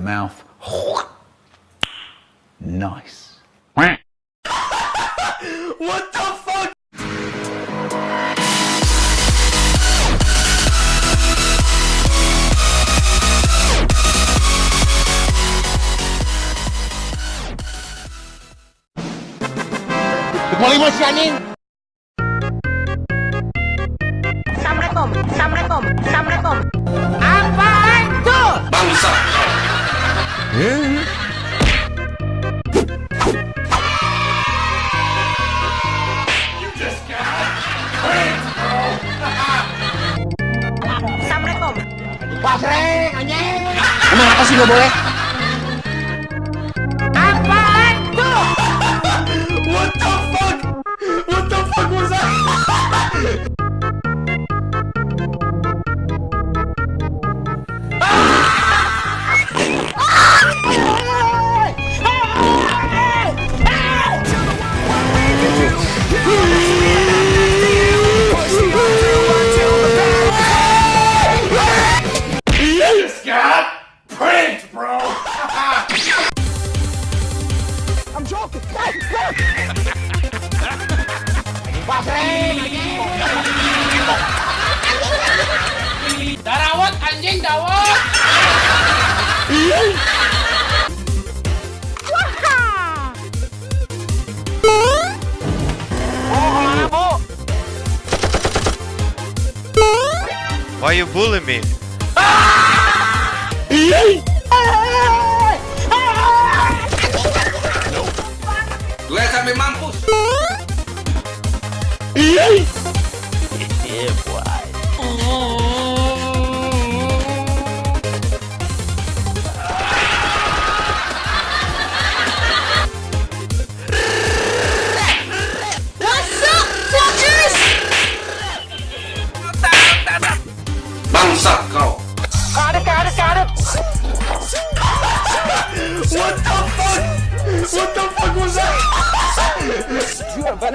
mouth. Nice. what the fuck? Mulai si anjing. Assalamualaikum. Assalamualaikum. Assalamualaikum. Yeah. Anjing. Emang apa sih nggak boleh? Why you bully me? Gue sampai mampus. Bangsa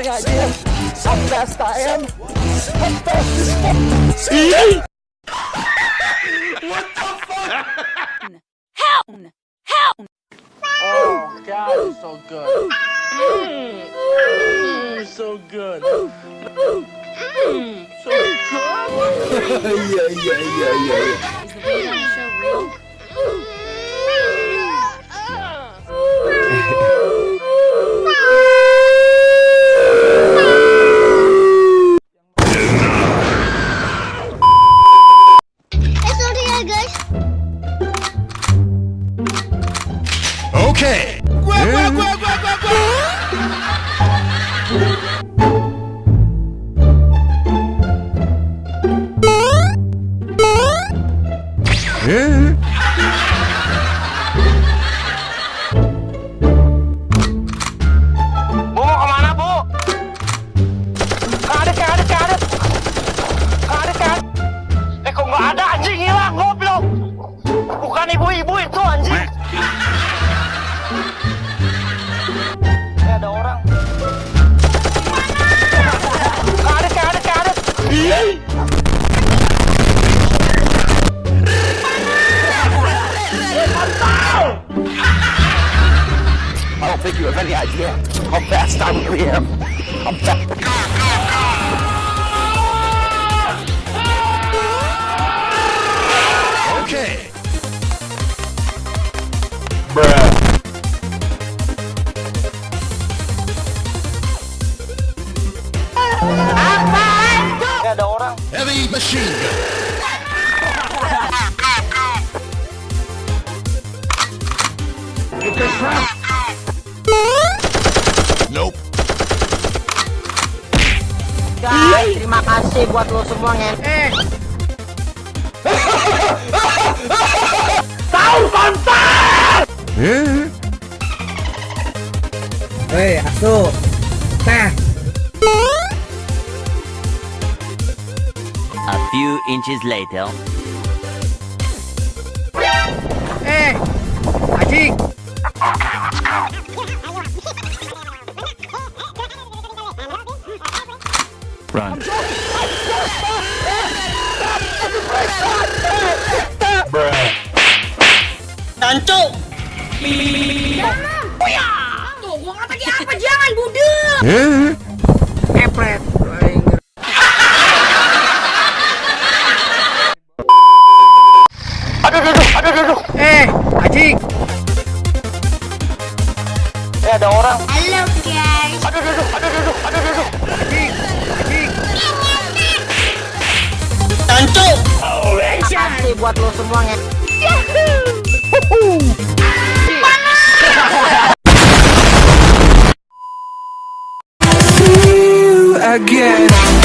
idea how fast I am? How fast this fuck? What the fuck? Oh God, it's so good. Mm, so good. Mm, so good. Eh Okay. Idea how fast I really am. I'm fast. Okay. Eh ada orang. Heavy machine gun. Nope. Guys, terima kasih buat lo semua ngen. Eh. Hei, asu. Nah, A few inches later. eh, anjing. Run. Tancuk. Tuh, gua kata dia apa? Jangan, budek! Epret. Aing. Aduh, aduh, aduh, aduh, aduh. Eh, anjing. Eh, ada orang. Halo, guys! Aduh, aduh, aduh, aduh, aduh, aduh, aduh. buat lo semua nge